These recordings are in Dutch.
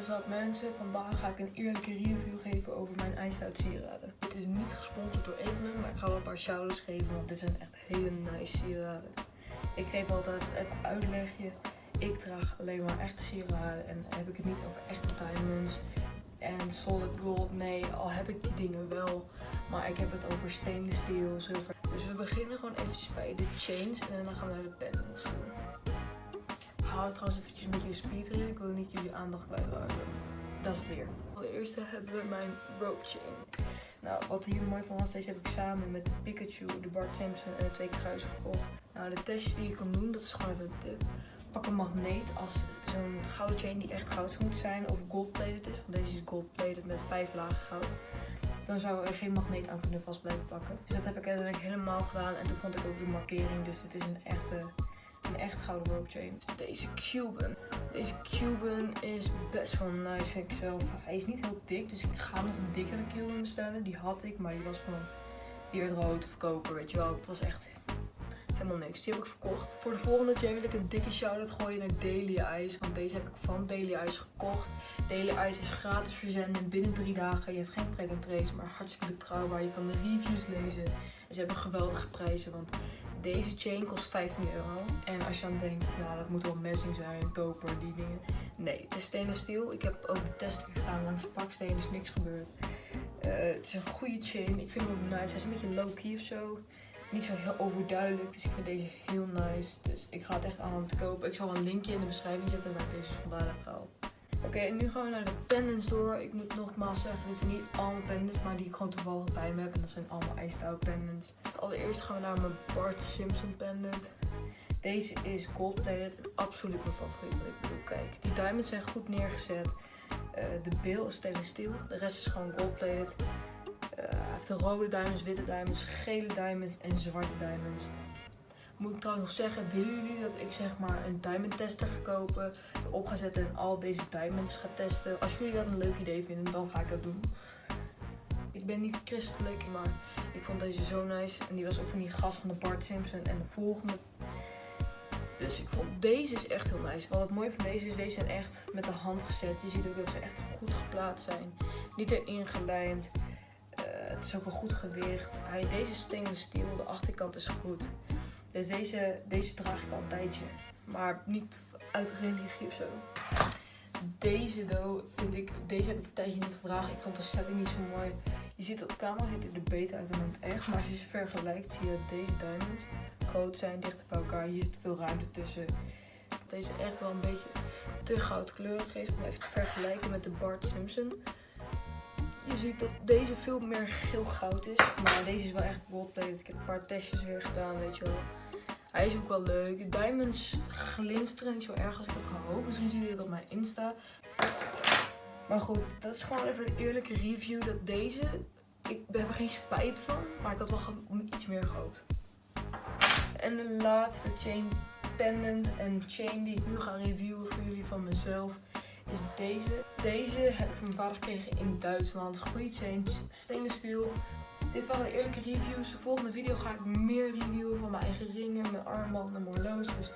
Wat up mensen, vandaag ga ik een eerlijke review geven over mijn ijstout sieraden. Het is niet gesponsord door Evenem, maar ik ga wel een paar shoutouts geven, want dit zijn echt hele nice sieraden. Ik geef altijd even uitlegje. Ik draag alleen maar echte sieraden en heb ik het niet over echte diamonds en solid gold. Nee, al heb ik die dingen wel, maar ik heb het over stainless steel, zilver. Dus we beginnen gewoon eventjes bij de chains en dan gaan we naar de pendants toe haal trouwens eventjes met je speederen. Ik wil niet jullie aandacht kwijtraken. Dat is het weer. Allereerst hebben we mijn rope chain. Nou, wat hier mooi van was, deze heb ik samen met Pikachu, de Bart Simpson en de twee kruisen gekocht. Nou, de testjes die je kan doen, dat is gewoon even de pak een magneet als zo'n gouden chain die echt goud moet zijn of gold-plated is. Want deze is gold-plated met vijf lagen goud. Dan zou er geen magneet aan kunnen vast blijven pakken. Dus dat heb ik uiteindelijk helemaal gedaan. En toen vond ik ook de markering. Dus het is een echte echt gouden rope chain. Deze Cuban. Deze Cuban is best wel nice vind ik zelf. Hij is niet heel dik, dus ik ga nog een dikkere Cuban bestellen. Die had ik, maar die was van die rood of koper, weet je wel. Het was echt helemaal niks. Die heb ik verkocht. Voor de volgende chain wil ik een dikke shout-out gooien naar Daily Ice. Want deze heb ik van Daily Ice gekocht. Daily Ice is gratis verzenden binnen drie dagen. Je hebt geen track trace, maar hartstikke betrouwbaar. Je kan de reviews lezen. En ze hebben geweldige prijzen, want deze chain kost 15 euro. En als je dan denkt, nou dat moet wel messing zijn, koper, die dingen. Nee, het is stainless steel. Ik heb ook de test gedaan langs de paksteen, is niks gebeurd. Uh, het is een goede chain. Ik vind hem ook nice. Hij is een beetje low-key of zo. Niet zo heel overduidelijk. Dus ik vind deze heel nice. Dus ik ga het echt aan te kopen. Ik zal een linkje in de beschrijving zetten waar ik deze vandaan heb gehaald. Oké, en nu gaan we naar de pendants door. Ik moet nogmaals zeggen, dit zijn niet allemaal pendants, maar die ik gewoon toevallig bij me heb. En dat zijn allemaal out pendants. Allereerst gaan we naar mijn Bart Simpson pendant. Deze is gold plated absoluut mijn favoriet. Ik bedoel, kijk, die diamonds zijn goed neergezet. Uh, de bil is stainless steel. De rest is gewoon gold plated. De rode diamonds, witte diamonds, gele diamonds en zwarte diamonds. Moet ik trouwens nog zeggen, willen jullie dat ik zeg maar een diamond tester ga kopen, op ga zetten en al deze diamonds ga testen? Als jullie dat een leuk idee vinden, dan ga ik dat doen. Ik ben niet christelijk, maar ik vond deze zo nice. En die was ook van die gast van de Bart Simpson en de volgende. Dus ik vond deze is echt heel nice. Wat het mooie van deze is, deze zijn echt met de hand gezet. Je ziet ook dat ze echt goed geplaatst zijn. Niet erin gelijmd. Het is ook een goed gewicht. Hij, deze stainless steel, de achterkant is goed. Dus deze, deze draag ik al een tijdje. Maar niet uit religie of zo. Deze do vind ik, deze heb ik een tijdje niet gedragen. Ik vond de setting niet zo mooi. Je ziet op camera ziet er beter uit dan het echt. Maar als je ze vergelijkt zie je dat deze diamonds groot zijn, dichter bij elkaar. Hier zit veel ruimte tussen. Deze echt wel een beetje te goudkleurig is. Om even te vergelijken met de Bart Simpson. Je ziet dat deze veel meer geel goud is. Maar deze is wel echt goldplated. Ik heb een paar testjes weer gedaan, weet je wel. Hij is ook wel leuk. De diamonds glinsteren niet zo erg als ik had gehoopt. Misschien zien jullie het op mijn Insta. Maar goed, dat is gewoon even een eerlijke review. Dat deze, ik heb er geen spijt van. Maar ik had wel iets meer gehoopt. En de laatste chain pendant en chain die ik nu ga reviewen voor jullie van mezelf is deze. Deze heb ik van mijn vader gekregen in Duitsland. Goede chain, stainless steel. Dit waren de eerlijke reviews. De volgende video ga ik meer reviewen van mijn eigen ringen, mijn armbanden, mijn horloges.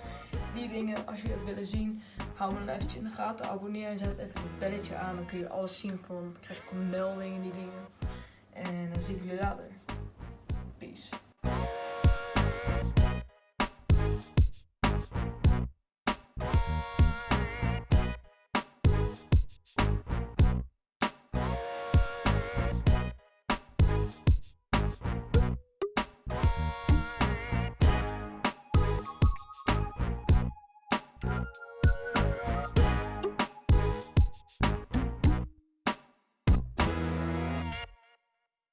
Die dingen, als jullie dat willen zien, hou me dan eventjes in de gaten. Abonneer en zet even het belletje aan. Dan kun je alles zien van, krijg ik meldingen, die dingen. En dan zie ik jullie later. Peace.